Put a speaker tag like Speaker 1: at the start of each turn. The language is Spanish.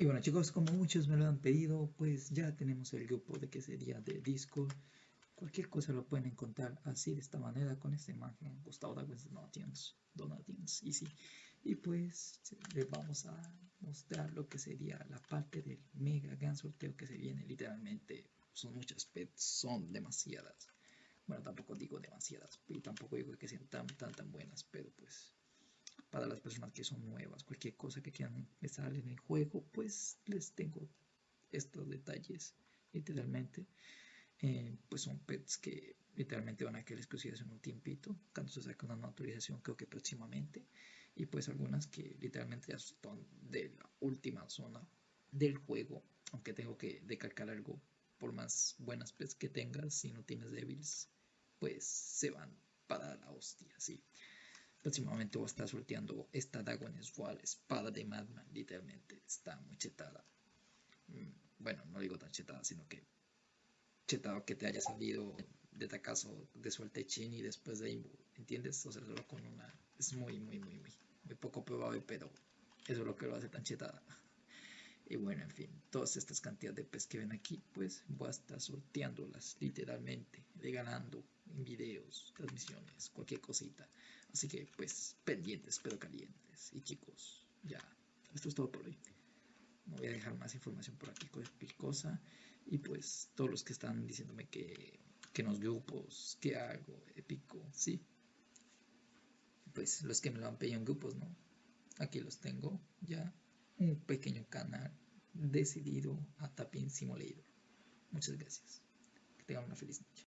Speaker 1: Y bueno chicos, como muchos me lo han pedido, pues ya tenemos el grupo de que sería de Discord. Cualquier cosa lo pueden encontrar así de esta manera con esta imagen. Gustavo Douglas Donations, Donations, y sí. Y pues les vamos a mostrar lo que sería la parte del mega gran sorteo que se viene literalmente. Son muchas pets, son demasiadas. Bueno, tampoco digo demasiadas, y tampoco digo que sean tan, tan, tan buenas, pero para las personas que son nuevas, cualquier cosa que quieran empezar en el juego, pues les tengo estos detalles, literalmente. Eh, pues son pets que literalmente van a quedar exclusivas en un tiempito, cuando se saque una autorización creo que próximamente, y pues algunas que literalmente ya son de la última zona del juego, aunque tengo que decalcar algo, por más buenas pets que tengas, si no tienes débiles, pues se van para la hostia, sí. Próximamente voy a estar sorteando esta Dagon Swall, espada de Madman, literalmente. Está muy chetada. Mm, bueno, no digo tan chetada, sino que chetado que te haya salido de tacazo de suerte chin y después de Imbu, ¿entiendes? O sea, solo con una. Es muy, muy, muy, muy, muy poco probable, pero eso es lo que lo hace tan chetada. Y bueno, en fin, todas estas cantidades de pez que ven aquí, pues voy a estar sorteándolas literalmente, regalando videos, transmisiones, cualquier cosita. Así que pues pendientes pero calientes. Y chicos, ya, esto es todo por hoy. No voy a dejar más información por aquí con cosa. Y pues todos los que están diciéndome que, que en los grupos, que hago, épico, sí. Pues los que me lo han pedido en grupos, ¿no? Aquí los tengo ya un pequeño canal decidido a Tapin Simulator. Muchas gracias. Que tengan una feliz noche.